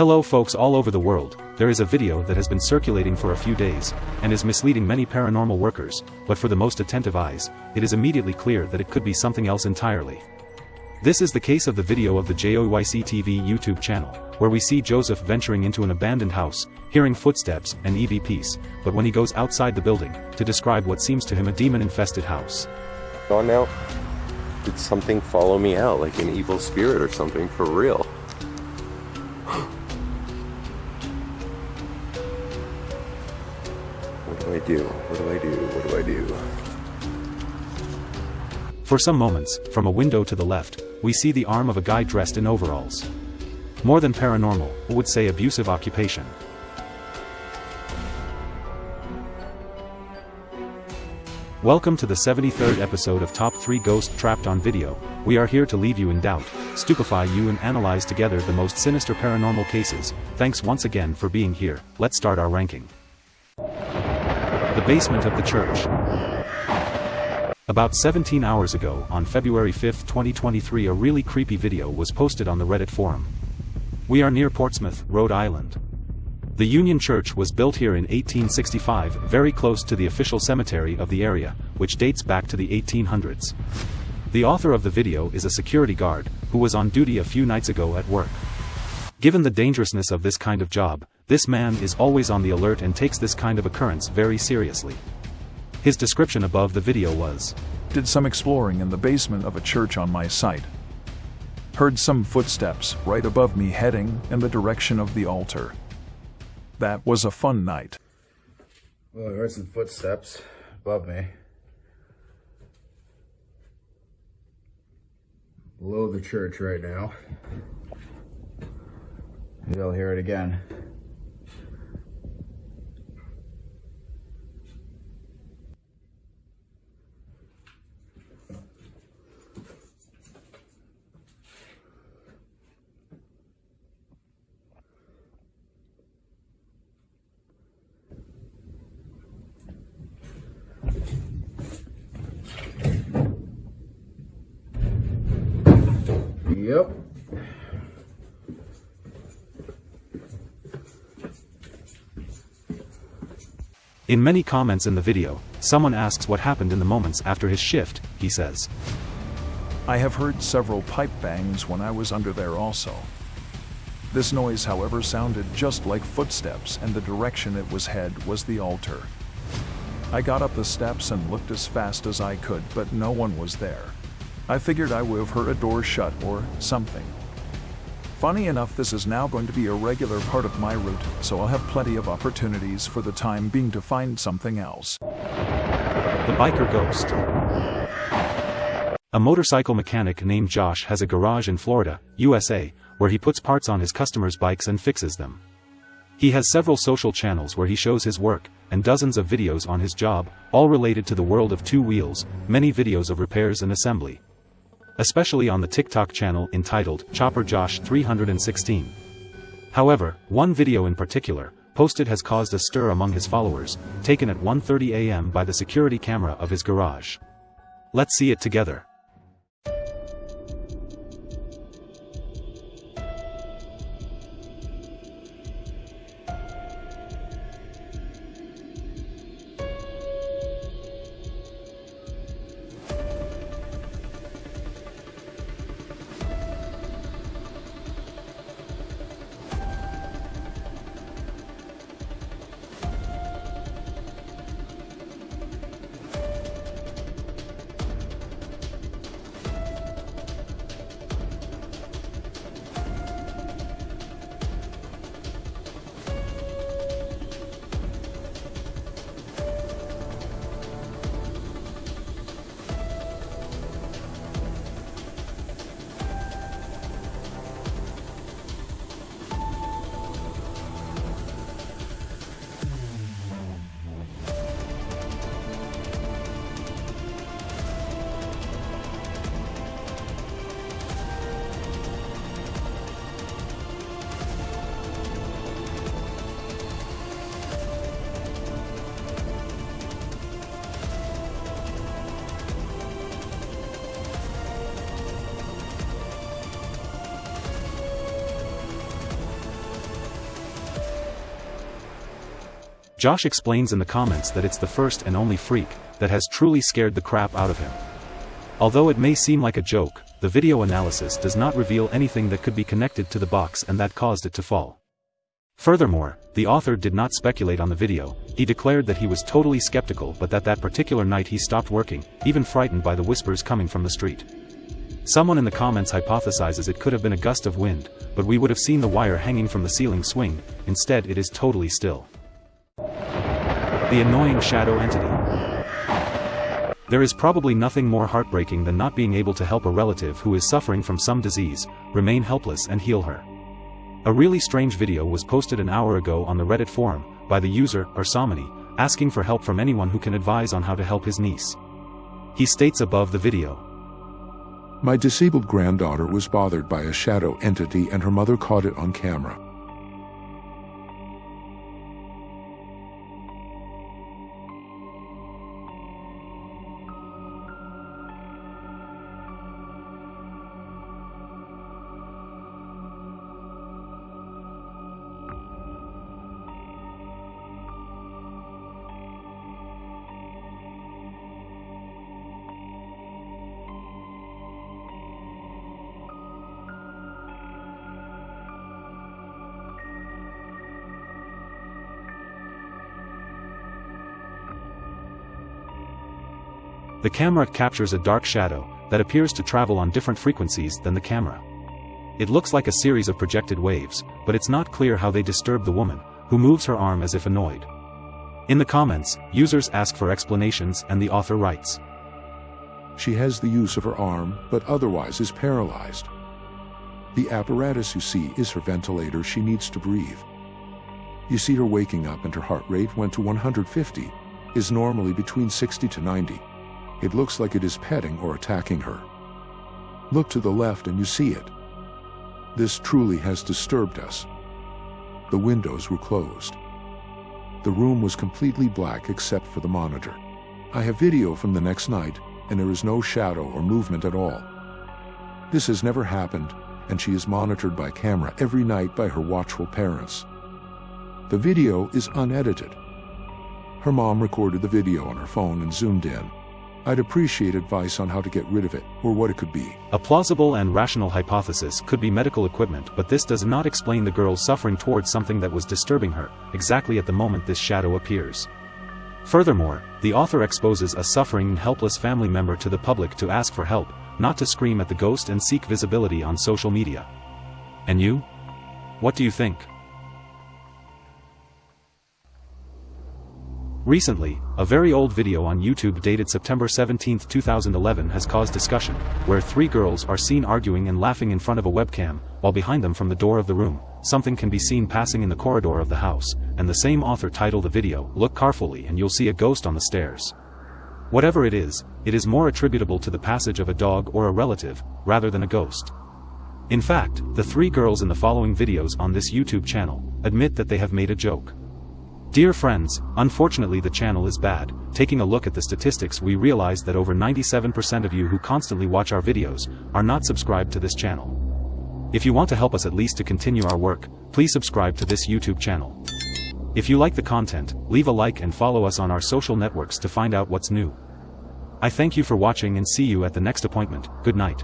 Hello folks all over the world, there is a video that has been circulating for a few days, and is misleading many paranormal workers, but for the most attentive eyes, it is immediately clear that it could be something else entirely. This is the case of the video of the JOYC TV YouTube channel, where we see Joseph venturing into an abandoned house, hearing footsteps and EVPs, but when he goes outside the building, to describe what seems to him a demon-infested house. On now? Did something follow me out, like an evil spirit or something, for real? Do I do? What do I do? What do I do? For some moments, from a window to the left, we see the arm of a guy dressed in overalls. More than paranormal, who would say abusive occupation. Welcome to the 73rd episode of Top 3 Ghost Trapped on Video. We are here to leave you in doubt, stupefy you and analyze together the most sinister paranormal cases. Thanks once again for being here. Let's start our ranking. The basement of the church. About 17 hours ago, on February 5, 2023 a really creepy video was posted on the Reddit forum. We are near Portsmouth, Rhode Island. The Union Church was built here in 1865 very close to the official cemetery of the area, which dates back to the 1800s. The author of the video is a security guard, who was on duty a few nights ago at work. Given the dangerousness of this kind of job, this man is always on the alert and takes this kind of occurrence very seriously. His description above the video was, Did some exploring in the basement of a church on my site. Heard some footsteps right above me heading in the direction of the altar. That was a fun night. Well, I heard some footsteps above me. Below the church right now. Maybe I'll hear it again. Yep. In many comments in the video, someone asks what happened in the moments after his shift, he says. I have heard several pipe bangs when I was under there also. This noise, however, sounded just like footsteps, and the direction it was head was the altar. I got up the steps and looked as fast as I could, but no one was there. I figured I would have heard a door shut or something. Funny enough, this is now going to be a regular part of my route, so I'll have plenty of opportunities for the time being to find something else. The Biker Ghost. A motorcycle mechanic named Josh has a garage in Florida, USA, where he puts parts on his customers' bikes and fixes them. He has several social channels where he shows his work, and dozens of videos on his job, all related to the world of two wheels, many videos of repairs and assembly. Especially on the TikTok channel entitled Chopper Josh 316. However, one video in particular, posted has caused a stir among his followers, taken at 1.30 am by the security camera of his garage. Let's see it together. Josh explains in the comments that it's the first and only freak that has truly scared the crap out of him. Although it may seem like a joke, the video analysis does not reveal anything that could be connected to the box and that caused it to fall. Furthermore, the author did not speculate on the video, he declared that he was totally skeptical but that that particular night he stopped working, even frightened by the whispers coming from the street. Someone in the comments hypothesizes it could have been a gust of wind, but we would have seen the wire hanging from the ceiling swing, instead it is totally still. The annoying shadow entity. There is probably nothing more heartbreaking than not being able to help a relative who is suffering from some disease, remain helpless and heal her. A really strange video was posted an hour ago on the Reddit forum, by the user, Arsamani, asking for help from anyone who can advise on how to help his niece. He states above the video. My disabled granddaughter was bothered by a shadow entity and her mother caught it on camera. The camera captures a dark shadow that appears to travel on different frequencies than the camera. It looks like a series of projected waves, but it's not clear how they disturb the woman, who moves her arm as if annoyed. In the comments, users ask for explanations and the author writes. She has the use of her arm, but otherwise is paralyzed. The apparatus you see is her ventilator she needs to breathe. You see her waking up and her heart rate went to 150, is normally between 60 to 90. It looks like it is petting or attacking her. Look to the left and you see it. This truly has disturbed us. The windows were closed. The room was completely black except for the monitor. I have video from the next night, and there is no shadow or movement at all. This has never happened, and she is monitored by camera every night by her watchful parents. The video is unedited. Her mom recorded the video on her phone and zoomed in. I'd appreciate advice on how to get rid of it, or what it could be. A plausible and rational hypothesis could be medical equipment but this does not explain the girl suffering towards something that was disturbing her, exactly at the moment this shadow appears. Furthermore, the author exposes a suffering and helpless family member to the public to ask for help, not to scream at the ghost and seek visibility on social media. And you? What do you think? Recently, a very old video on YouTube dated September 17, 2011 has caused discussion, where three girls are seen arguing and laughing in front of a webcam, while behind them from the door of the room, something can be seen passing in the corridor of the house, and the same author titled the video, Look carefully and you'll see a ghost on the stairs. Whatever it is, it is more attributable to the passage of a dog or a relative, rather than a ghost. In fact, the three girls in the following videos on this YouTube channel, admit that they have made a joke. Dear friends, unfortunately the channel is bad, taking a look at the statistics we realize that over 97% of you who constantly watch our videos, are not subscribed to this channel. If you want to help us at least to continue our work, please subscribe to this YouTube channel. If you like the content, leave a like and follow us on our social networks to find out what's new. I thank you for watching and see you at the next appointment, good night.